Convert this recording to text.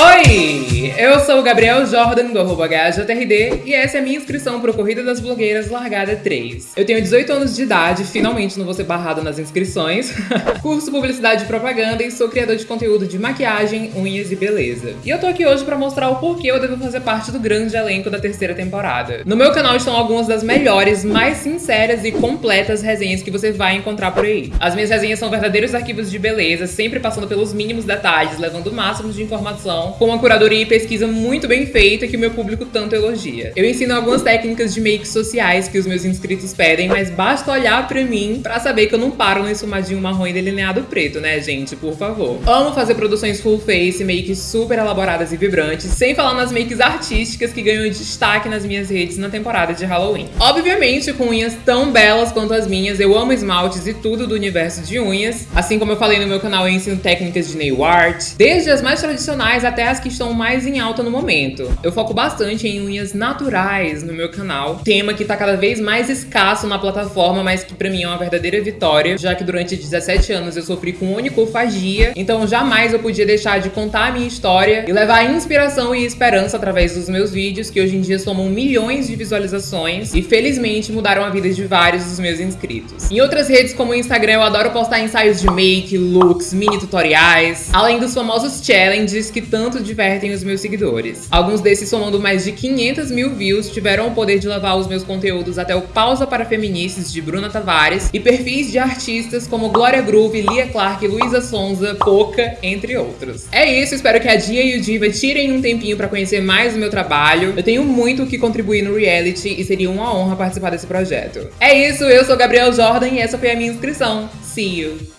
Oi! Eu sou o Gabriel Jordan, do arroba HJRD, e essa é a minha inscrição para o Corrida das Blogueiras Largada 3. Eu tenho 18 anos de idade, finalmente não vou ser barrado nas inscrições. Curso Publicidade e Propaganda e sou criador de conteúdo de maquiagem, unhas e beleza. E eu tô aqui hoje para mostrar o porquê eu devo fazer parte do grande elenco da terceira temporada. No meu canal estão algumas das melhores, mais sinceras e completas resenhas que você vai encontrar por aí. As minhas resenhas são verdadeiros arquivos de beleza, sempre passando pelos mínimos detalhes, levando o máximo de informação com uma curadoria e pesquisa muito bem feita que o meu público tanto elogia. Eu ensino algumas técnicas de makes sociais que os meus inscritos pedem, mas basta olhar pra mim pra saber que eu não paro no esfumadinho marrom e delineado preto, né, gente? Por favor. Amo fazer produções full face, makes super elaboradas e vibrantes, sem falar nas makes artísticas que ganham destaque nas minhas redes na temporada de Halloween. Obviamente, com unhas tão belas quanto as minhas, eu amo esmaltes e tudo do universo de unhas. Assim como eu falei no meu canal, eu ensino técnicas de nail art, desde as mais tradicionais até as que estão mais em alta no momento. Eu foco bastante em unhas naturais no meu canal, tema que tá cada vez mais escasso na plataforma, mas que pra mim é uma verdadeira vitória, já que durante 17 anos eu sofri com onicofagia, então jamais eu podia deixar de contar a minha história e levar inspiração e esperança através dos meus vídeos, que hoje em dia somam milhões de visualizações e felizmente mudaram a vida de vários dos meus inscritos. Em outras redes como o Instagram eu adoro postar ensaios de make, looks, mini tutoriais, além dos famosos challenges que tanto divertem os meus seguidores. Alguns desses somando mais de 500 mil views tiveram o poder de levar os meus conteúdos até o Pausa para Feministas de Bruna Tavares e perfis de artistas como Glória Groove, Lia Clark, Luísa Sonza, Poca, entre outros. É isso, espero que a Dia e o Diva tirem um tempinho para conhecer mais o meu trabalho. Eu tenho muito o que contribuir no reality e seria uma honra participar desse projeto. É isso, eu sou Gabriel Jordan e essa foi a minha inscrição. See you!